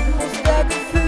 Stop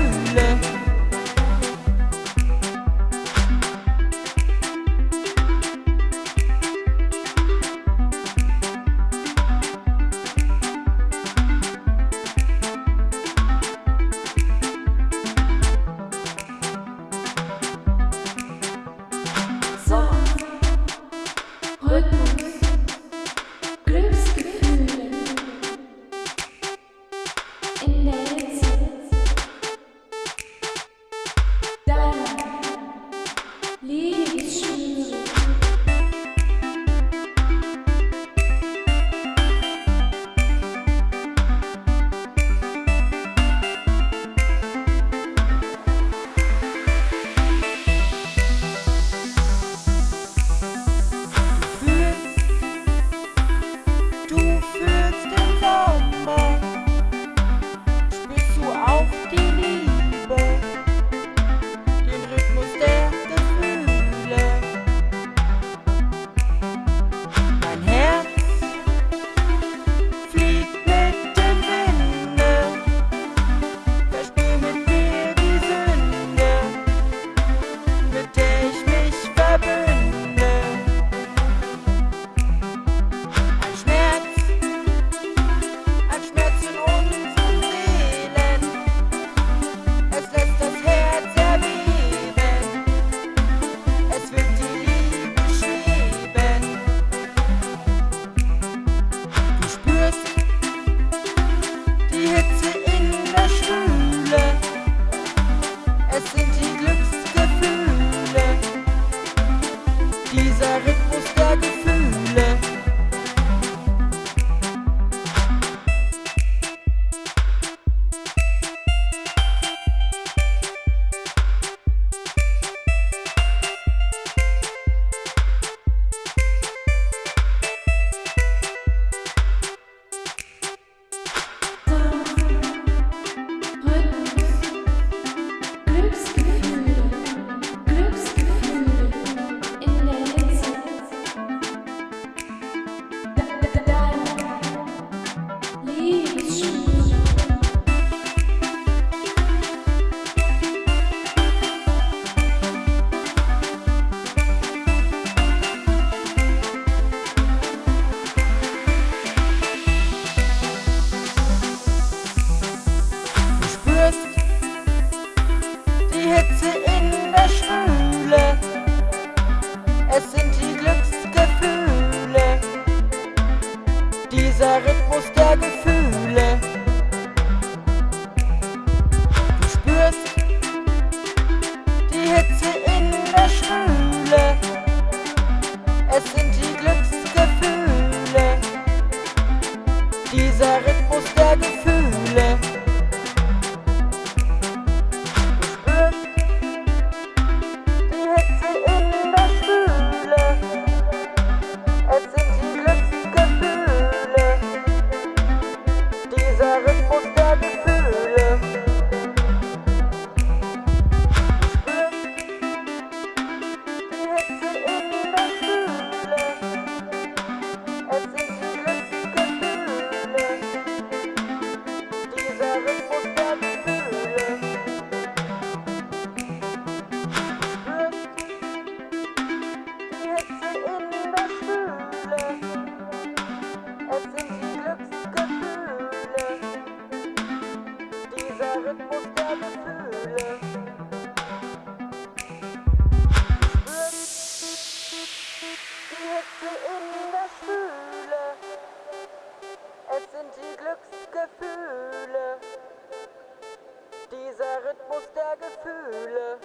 Oops. es sind die Glücksgefühle. Dieser Rhythmus der Gefühle. Rhythmus der Gefühle. Spürt die Hitze in der Spüle. Es sind die Glücksgefühle. Dieser Rhythmus der Gefühle.